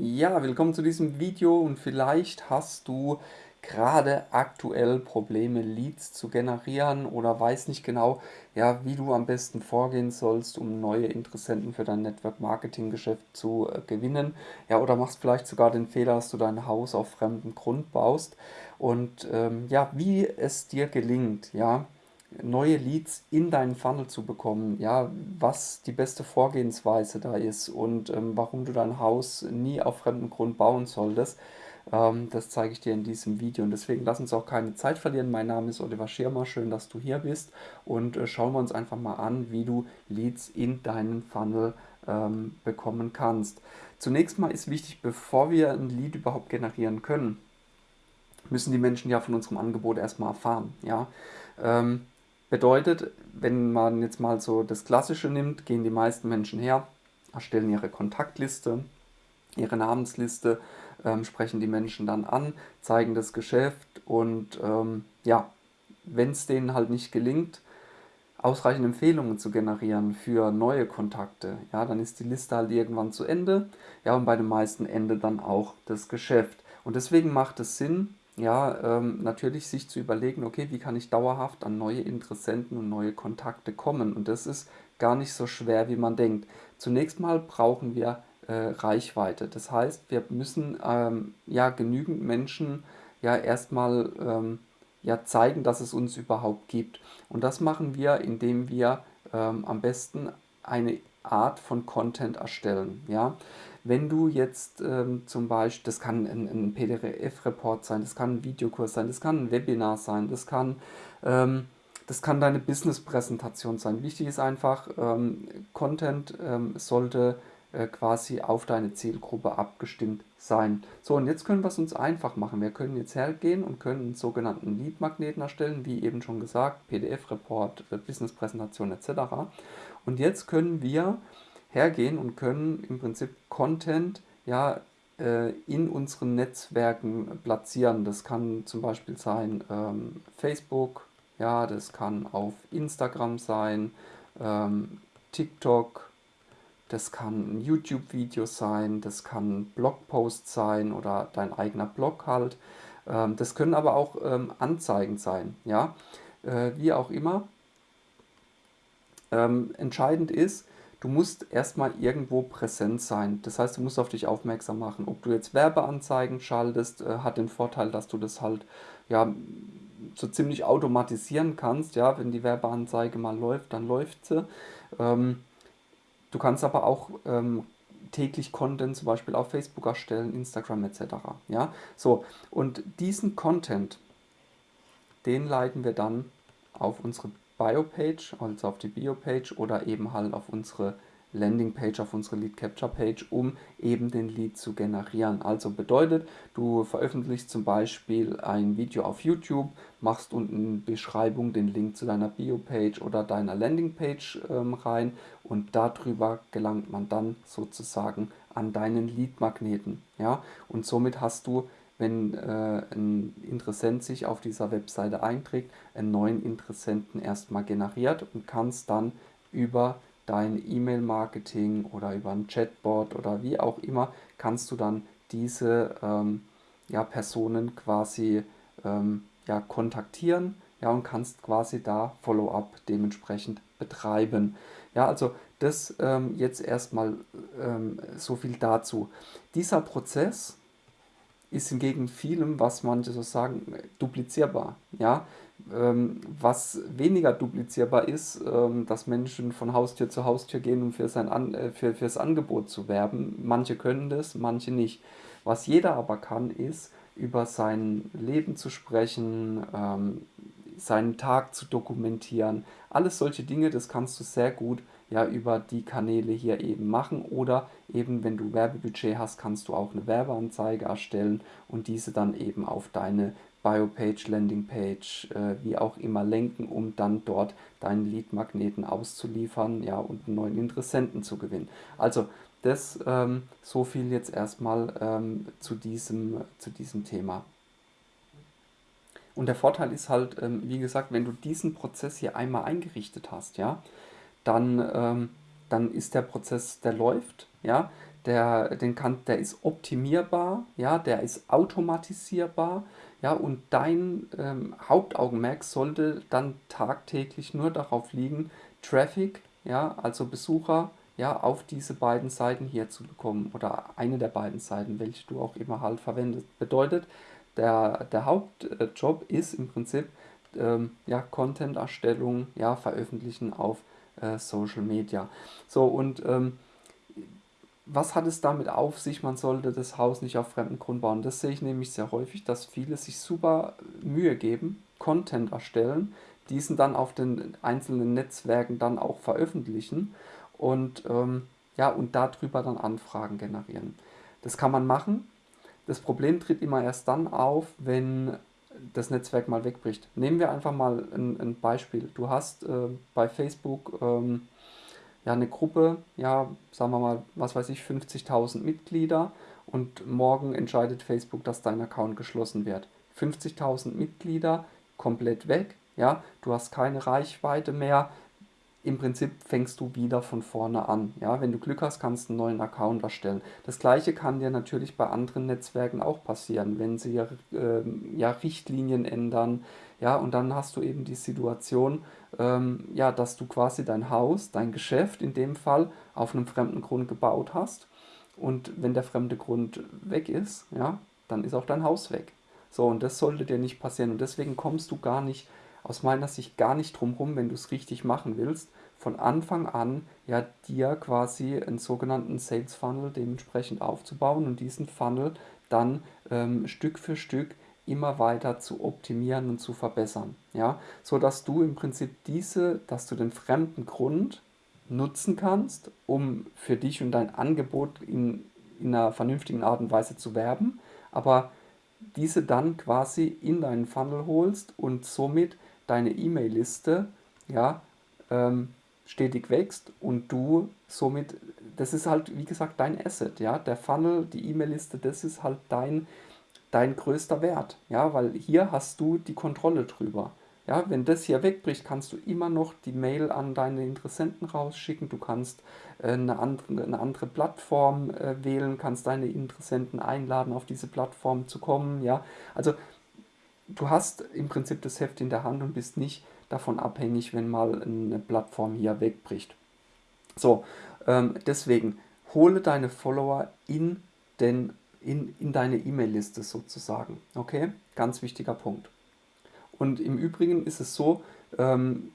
Ja, willkommen zu diesem Video und vielleicht hast du gerade aktuell Probleme, Leads zu generieren oder weiß nicht genau, ja, wie du am besten vorgehen sollst, um neue Interessenten für dein Network Marketing Geschäft zu äh, gewinnen. Ja, oder machst vielleicht sogar den Fehler, dass du dein Haus auf fremdem Grund baust und ähm, ja, wie es dir gelingt, ja, neue Leads in deinen Funnel zu bekommen, ja, was die beste Vorgehensweise da ist und ähm, warum du dein Haus nie auf fremdem Grund bauen solltest, ähm, das zeige ich dir in diesem Video und deswegen lass uns auch keine Zeit verlieren. Mein Name ist Oliver Schirmer, schön, dass du hier bist und äh, schauen wir uns einfach mal an, wie du Leads in deinen Funnel ähm, bekommen kannst. Zunächst mal ist wichtig, bevor wir ein Lead überhaupt generieren können, müssen die Menschen ja von unserem Angebot erstmal erfahren. Ja? Ähm, Bedeutet, wenn man jetzt mal so das Klassische nimmt, gehen die meisten Menschen her, erstellen ihre Kontaktliste, ihre Namensliste, ähm, sprechen die Menschen dann an, zeigen das Geschäft und ähm, ja, wenn es denen halt nicht gelingt, ausreichend Empfehlungen zu generieren für neue Kontakte, ja, dann ist die Liste halt irgendwann zu Ende, ja, und bei den meisten endet dann auch das Geschäft. Und deswegen macht es Sinn, ja, ähm, natürlich sich zu überlegen, okay, wie kann ich dauerhaft an neue Interessenten und neue Kontakte kommen? Und das ist gar nicht so schwer, wie man denkt. Zunächst mal brauchen wir äh, Reichweite. Das heißt, wir müssen ähm, ja genügend Menschen ja erstmal ähm, ja zeigen, dass es uns überhaupt gibt. Und das machen wir, indem wir ähm, am besten eine Art von Content erstellen. Ja? Wenn du jetzt ähm, zum Beispiel, das kann ein, ein PDF-Report sein, das kann ein Videokurs sein, das kann ein Webinar sein, das kann, ähm, das kann deine Business-Präsentation sein. Wichtig ist einfach, ähm, Content ähm, sollte äh, quasi auf deine Zielgruppe abgestimmt sein. So, und jetzt können wir es uns einfach machen. Wir können jetzt hergehen und können einen sogenannten Lead-Magneten erstellen, wie eben schon gesagt, PDF-Report, äh, Business-Präsentation etc. Und jetzt können wir hergehen und können im Prinzip Content ja, äh, in unseren Netzwerken platzieren. Das kann zum Beispiel sein ähm, Facebook, ja, das kann auf Instagram sein, ähm, TikTok, das kann ein YouTube-Video sein, das kann ein Blogpost sein oder dein eigener Blog halt. Ähm, das können aber auch ähm, Anzeigen sein, ja, äh, wie auch immer. Ähm, entscheidend ist, du musst erstmal irgendwo präsent sein. Das heißt, du musst auf dich aufmerksam machen. Ob du jetzt Werbeanzeigen schaltest, äh, hat den Vorteil, dass du das halt ja so ziemlich automatisieren kannst. Ja, wenn die Werbeanzeige mal läuft, dann läuft sie. Ähm, du kannst aber auch ähm, täglich Content zum Beispiel auf Facebook erstellen, Instagram etc. Ja, so und diesen Content, den leiten wir dann auf unsere Bio-Page, also auf die Bio-Page oder eben halt auf unsere Landing-Page, auf unsere Lead-Capture-Page, um eben den Lead zu generieren. Also bedeutet, du veröffentlichst zum Beispiel ein Video auf YouTube, machst unten in Beschreibung den Link zu deiner Bio-Page oder deiner Landing-Page ähm, rein und darüber gelangt man dann sozusagen an deinen Lead-Magneten. Ja? Und somit hast du wenn äh, ein Interessent sich auf dieser Webseite einträgt, einen neuen Interessenten erstmal generiert und kannst dann über dein E-Mail-Marketing oder über ein Chatbot oder wie auch immer, kannst du dann diese ähm, ja, Personen quasi ähm, ja, kontaktieren ja, und kannst quasi da Follow-up dementsprechend betreiben. Ja, also das ähm, jetzt erstmal ähm, so viel dazu. Dieser Prozess, ist hingegen vielem, was manche so sagen, duplizierbar. Ja? Ähm, was weniger duplizierbar ist, ähm, dass Menschen von Haustür zu Haustür gehen, um für sein An äh, für, fürs Angebot zu werben. Manche können das, manche nicht. Was jeder aber kann, ist, über sein Leben zu sprechen, ähm, seinen Tag zu dokumentieren. Alles solche Dinge, das kannst du sehr gut ja über die Kanäle hier eben machen oder eben wenn du Werbebudget hast, kannst du auch eine Werbeanzeige erstellen und diese dann eben auf deine Biopage, Landingpage, äh, wie auch immer lenken, um dann dort deinen Lead-Magneten auszuliefern ja, und einen neuen Interessenten zu gewinnen. Also das ähm, so viel jetzt erstmal ähm, zu, diesem, zu diesem Thema. Und der Vorteil ist halt, ähm, wie gesagt, wenn du diesen Prozess hier einmal eingerichtet hast, ja, dann, ähm, dann ist der Prozess, der läuft, ja, der, den kann, der ist optimierbar, ja, der ist automatisierbar, ja, und dein ähm, Hauptaugenmerk sollte dann tagtäglich nur darauf liegen, Traffic, ja, also Besucher, ja, auf diese beiden Seiten hier zu bekommen oder eine der beiden Seiten, welche du auch immer halt verwendest. Bedeutet, der, der Hauptjob ist im Prinzip ähm, ja, Content-Erstellung, ja, Veröffentlichen auf äh, Social Media. So, und ähm, was hat es damit auf sich, man sollte das Haus nicht auf fremden Grund bauen. Das sehe ich nämlich sehr häufig, dass viele sich super Mühe geben, Content erstellen, diesen dann auf den einzelnen Netzwerken dann auch veröffentlichen und, ähm, ja, und darüber dann Anfragen generieren. Das kann man machen. Das Problem tritt immer erst dann auf, wenn das Netzwerk mal wegbricht. Nehmen wir einfach mal ein, ein Beispiel. Du hast äh, bei Facebook ähm, ja eine Gruppe, ja, sagen wir mal, was weiß ich, 50.000 Mitglieder und morgen entscheidet Facebook, dass dein Account geschlossen wird. 50.000 Mitglieder komplett weg, ja, du hast keine Reichweite mehr, im Prinzip fängst du wieder von vorne an. Ja, wenn du Glück hast, kannst du einen neuen Account erstellen. Das gleiche kann dir natürlich bei anderen Netzwerken auch passieren, wenn sie äh, ja, Richtlinien ändern. Ja, und dann hast du eben die Situation, ähm, ja, dass du quasi dein Haus, dein Geschäft in dem Fall auf einem fremden Grund gebaut hast. Und wenn der fremde Grund weg ist, ja, dann ist auch dein Haus weg. So, und das sollte dir nicht passieren. Und deswegen kommst du gar nicht aus meiner Sicht gar nicht drum rum, wenn du es richtig machen willst, von Anfang an ja dir quasi einen sogenannten Sales Funnel dementsprechend aufzubauen und diesen Funnel dann ähm, Stück für Stück immer weiter zu optimieren und zu verbessern, ja, so dass du im Prinzip diese, dass du den fremden Grund nutzen kannst, um für dich und dein Angebot in, in einer vernünftigen Art und Weise zu werben, aber diese dann quasi in deinen Funnel holst und somit deine E-Mail-Liste ja, ähm, stetig wächst und du somit, das ist halt, wie gesagt, dein Asset, ja, der Funnel, die E-Mail-Liste, das ist halt dein, dein größter Wert, ja, weil hier hast du die Kontrolle drüber. Ja, wenn das hier wegbricht, kannst du immer noch die Mail an deine Interessenten rausschicken. Du kannst äh, eine, andere, eine andere Plattform äh, wählen, kannst deine Interessenten einladen, auf diese Plattform zu kommen. Ja, also du hast im Prinzip das Heft in der Hand und bist nicht davon abhängig, wenn mal eine Plattform hier wegbricht. So, ähm, deswegen hole deine Follower in, den, in, in deine E-Mail-Liste sozusagen. Okay, ganz wichtiger Punkt. Und im Übrigen ist es so, ähm,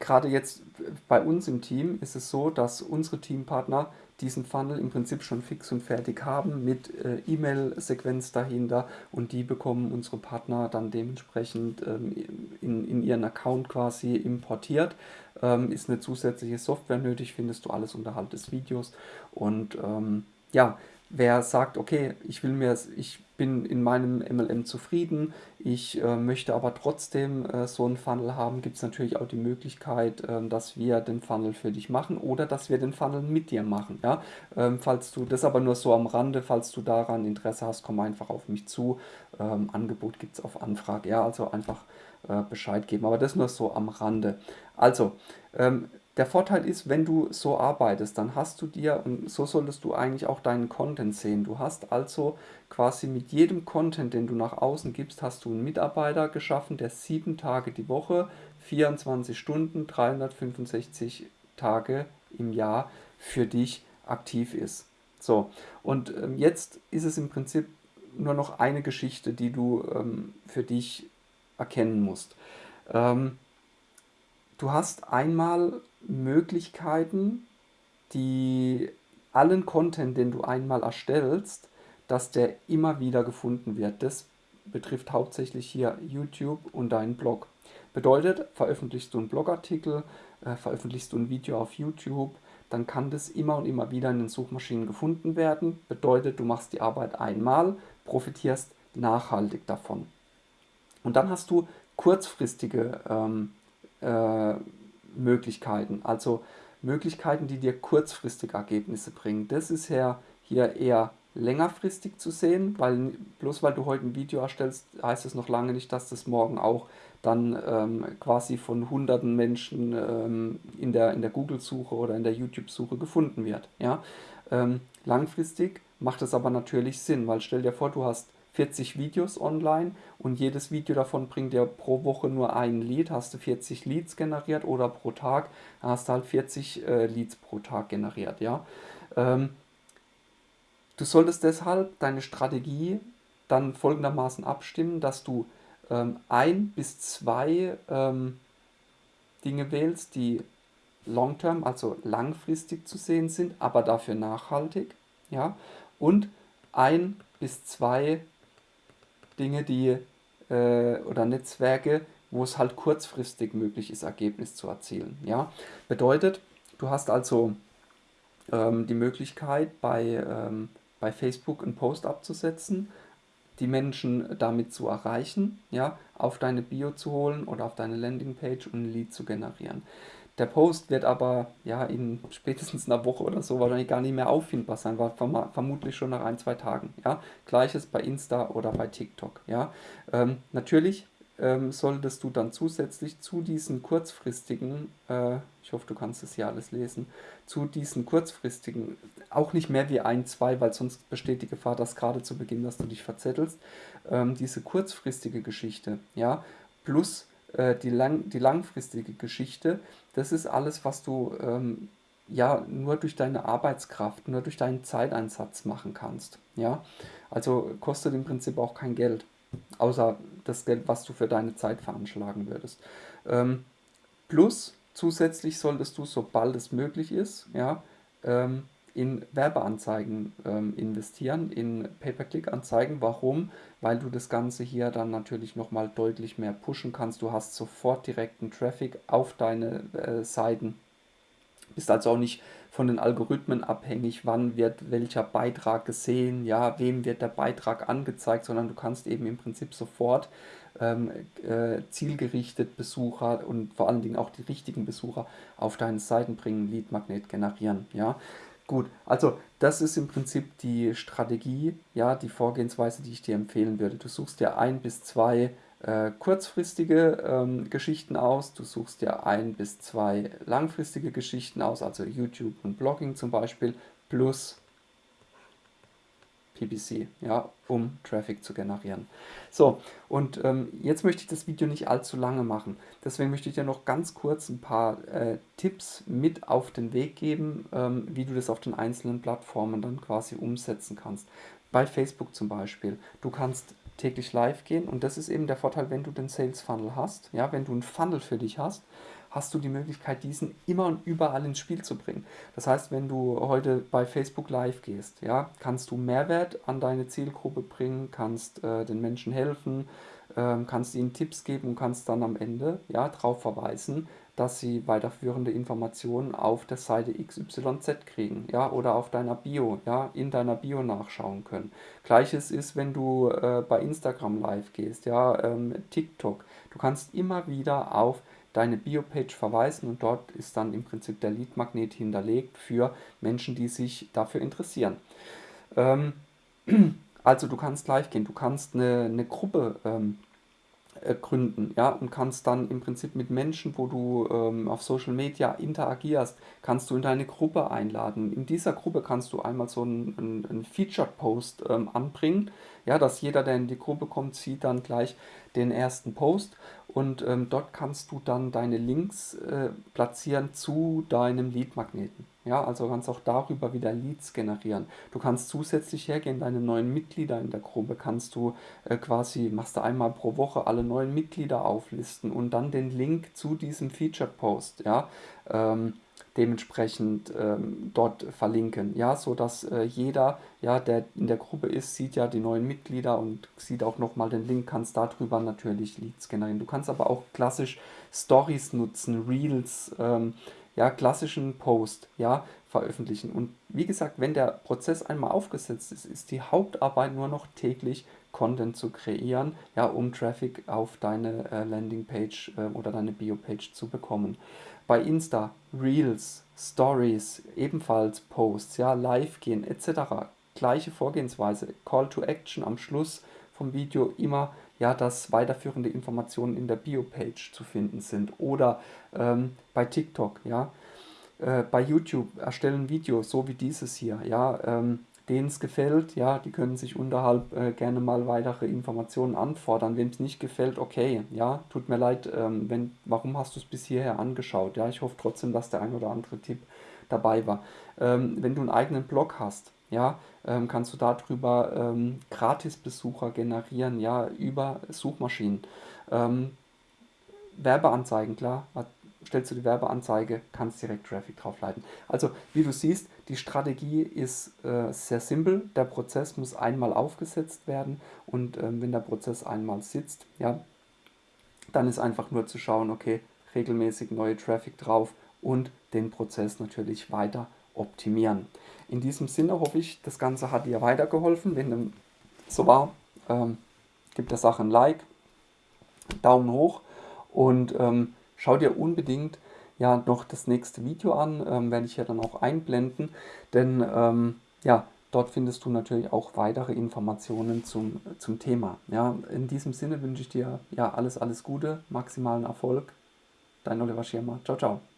gerade jetzt bei uns im Team ist es so, dass unsere Teampartner diesen Funnel im Prinzip schon fix und fertig haben mit äh, E-Mail-Sequenz dahinter und die bekommen unsere Partner dann dementsprechend ähm, in, in ihren Account quasi importiert. Ähm, ist eine zusätzliche Software nötig, findest du alles unterhalb des Videos und ähm, ja, wer sagt, okay, ich will mir, ich bin in meinem MLM zufrieden, ich äh, möchte aber trotzdem äh, so einen Funnel haben, gibt es natürlich auch die Möglichkeit, äh, dass wir den Funnel für dich machen oder dass wir den Funnel mit dir machen. Ja? Ähm, falls du, das aber nur so am Rande, falls du daran Interesse hast, komm einfach auf mich zu. Ähm, Angebot gibt es auf Anfrage. Ja, also einfach äh, Bescheid geben. Aber das nur so am Rande. Also, ähm, der Vorteil ist, wenn du so arbeitest, dann hast du dir, und so solltest du eigentlich auch deinen Content sehen. Du hast also quasi mit jedem Content, den du nach außen gibst, hast du einen Mitarbeiter geschaffen, der sieben Tage die Woche, 24 Stunden, 365 Tage im Jahr für dich aktiv ist. So, und ähm, jetzt ist es im Prinzip nur noch eine Geschichte, die du ähm, für dich erkennen musst. Ähm, du hast einmal Möglichkeiten, die allen Content, den du einmal erstellst, dass der immer wieder gefunden wird. Das betrifft hauptsächlich hier YouTube und deinen Blog. Bedeutet, veröffentlichst du einen Blogartikel, äh, veröffentlichst du ein Video auf YouTube, dann kann das immer und immer wieder in den Suchmaschinen gefunden werden. Bedeutet, du machst die Arbeit einmal, profitierst nachhaltig davon. Und dann hast du kurzfristige ähm, äh, Möglichkeiten, also Möglichkeiten, die dir kurzfristig Ergebnisse bringen. Das ist ja hier eher längerfristig zu sehen, weil bloß weil du heute ein Video erstellst, heißt es noch lange nicht, dass das morgen auch dann ähm, quasi von hunderten Menschen ähm, in der, in der Google-Suche oder in der YouTube-Suche gefunden wird. Ja? Ähm, langfristig macht es aber natürlich Sinn, weil stell dir vor, du hast 40 Videos online und jedes Video davon bringt dir pro Woche nur ein Lead, hast du 40 Leads generiert oder pro Tag hast du halt 40 äh, Leads pro Tag generiert, ja. Ähm, du solltest deshalb deine Strategie dann folgendermaßen abstimmen, dass du ähm, ein bis zwei ähm, Dinge wählst, die long-term, also langfristig zu sehen sind, aber dafür nachhaltig, ja, und ein bis zwei Dinge, die äh, oder Netzwerke, wo es halt kurzfristig möglich ist, Ergebnis zu erzielen. Ja? Bedeutet, du hast also ähm, die Möglichkeit, bei, ähm, bei Facebook einen Post abzusetzen, die Menschen damit zu erreichen, ja, auf deine Bio zu holen oder auf deine Landingpage und ein Lead zu generieren. Der Post wird aber ja in spätestens einer Woche oder so wahrscheinlich gar nicht mehr auffindbar sein, war vermutlich schon nach ein, zwei Tagen. Ja? Gleiches bei Insta oder bei TikTok. Ja? Ähm, natürlich ähm, solltest du dann zusätzlich zu diesen kurzfristigen, äh, ich hoffe, du kannst es hier alles lesen, zu diesen kurzfristigen, auch nicht mehr wie ein, zwei, weil sonst besteht die Gefahr, dass gerade zu Beginn, dass du dich verzettelst, ähm, diese kurzfristige Geschichte, ja, plus äh, die, lang, die langfristige Geschichte, das ist alles, was du ähm, ja nur durch deine Arbeitskraft, nur durch deinen Zeiteinsatz machen kannst. Ja? Also kostet im Prinzip auch kein Geld, außer das Geld, was du für deine Zeit veranschlagen würdest. Ähm, plus zusätzlich solltest du, sobald es möglich ist, ja, ähm, in Werbeanzeigen ähm, investieren, in Pay-per-Click-Anzeigen. Warum? Weil du das Ganze hier dann natürlich nochmal deutlich mehr pushen kannst. Du hast sofort direkten Traffic auf deine äh, Seiten. Bist also auch nicht von den Algorithmen abhängig, wann wird welcher Beitrag gesehen, ja, wem wird der Beitrag angezeigt, sondern du kannst eben im Prinzip sofort ähm, äh, zielgerichtet Besucher und vor allen Dingen auch die richtigen Besucher auf deine Seiten bringen, Lead-Magnet generieren, ja. Gut, also das ist im Prinzip die Strategie, ja, die Vorgehensweise, die ich dir empfehlen würde. Du suchst dir ein bis zwei äh, kurzfristige ähm, Geschichten aus, du suchst dir ein bis zwei langfristige Geschichten aus, also YouTube und Blogging zum Beispiel, plus PPC, ja, um Traffic zu generieren. So, und ähm, jetzt möchte ich das Video nicht allzu lange machen. Deswegen möchte ich dir noch ganz kurz ein paar äh, Tipps mit auf den Weg geben, ähm, wie du das auf den einzelnen Plattformen dann quasi umsetzen kannst. Bei Facebook zum Beispiel. Du kannst täglich live gehen und das ist eben der Vorteil, wenn du den Sales Funnel hast. Ja, wenn du einen Funnel für dich hast, hast du die Möglichkeit, diesen immer und überall ins Spiel zu bringen. Das heißt, wenn du heute bei Facebook Live gehst, ja, kannst du Mehrwert an deine Zielgruppe bringen, kannst äh, den Menschen helfen, äh, kannst ihnen Tipps geben und kannst dann am Ende ja, darauf verweisen, dass sie weiterführende Informationen auf der Seite XYZ kriegen, ja, oder auf deiner Bio, ja, in deiner Bio nachschauen können. Gleiches ist, wenn du äh, bei Instagram live gehst, ja, ähm, TikTok. Du kannst immer wieder auf deine Biopage verweisen und dort ist dann im Prinzip der Lead-Magnet hinterlegt für Menschen, die sich dafür interessieren. Ähm, also du kannst live gehen, du kannst eine, eine Gruppe ähm, äh, gründen, ja, und kannst dann im Prinzip mit Menschen, wo du ähm, auf Social Media interagierst, kannst du in deine Gruppe einladen. In dieser Gruppe kannst du einmal so einen, einen, einen Featured-Post ähm, anbringen, ja, dass jeder, der in die Gruppe kommt, sieht dann gleich den ersten Post und ähm, dort kannst du dann deine Links äh, platzieren zu deinem Lead-Magneten. Ja, also kannst auch darüber wieder Leads generieren. Du kannst zusätzlich hergehen, deine neuen Mitglieder in der Gruppe kannst du äh, quasi, machst du einmal pro Woche alle neuen Mitglieder auflisten und dann den Link zu diesem Featured Post, ja, ähm, dementsprechend ähm, dort verlinken, ja, so dass äh, jeder, ja, der in der Gruppe ist, sieht ja die neuen Mitglieder und sieht auch nochmal den Link, kannst darüber natürlich Leads generieren. Du kannst aber auch klassisch Stories nutzen, Reels, ähm, ja, klassischen Post, ja, veröffentlichen. Und wie gesagt, wenn der Prozess einmal aufgesetzt ist, ist die Hauptarbeit nur noch täglich Content zu kreieren, ja, um Traffic auf deine äh, Landingpage äh, oder deine Bio-Page zu bekommen. Bei Insta, Reels, Stories, ebenfalls Posts, ja, live gehen etc. Gleiche Vorgehensweise, Call to Action am Schluss vom Video immer ja, dass weiterführende Informationen in der Bio-Page zu finden sind oder ähm, bei TikTok, ja. äh, bei YouTube erstellen Videos, so wie dieses hier, ja, ähm, denen es gefällt, ja, die können sich unterhalb äh, gerne mal weitere Informationen anfordern. Wem es nicht gefällt, okay, ja, tut mir leid, ähm, wenn, warum hast du es bis hierher angeschaut? Ja, ich hoffe trotzdem, dass der ein oder andere Tipp dabei war. Ähm, wenn du einen eigenen Blog hast, ja, ähm, kannst du darüber ähm, Gratisbesucher generieren, ja, über Suchmaschinen. Ähm, Werbeanzeigen, klar, stellst du die Werbeanzeige, kannst direkt Traffic drauf leiten. Also wie du siehst, die Strategie ist äh, sehr simpel. Der Prozess muss einmal aufgesetzt werden und ähm, wenn der Prozess einmal sitzt, ja, dann ist einfach nur zu schauen, okay, regelmäßig neue Traffic drauf und den Prozess natürlich weiter optimieren. In diesem Sinne hoffe ich, das Ganze hat dir weitergeholfen. Wenn dem so war, ähm, gib der Sache ein Like, Daumen hoch und ähm, schau dir unbedingt ja noch das nächste Video an, ähm, werde ich ja dann auch einblenden, denn ähm, ja, dort findest du natürlich auch weitere Informationen zum, zum Thema. Ja, in diesem Sinne wünsche ich dir ja alles, alles Gute, maximalen Erfolg. Dein Oliver Schirmer. Ciao, ciao.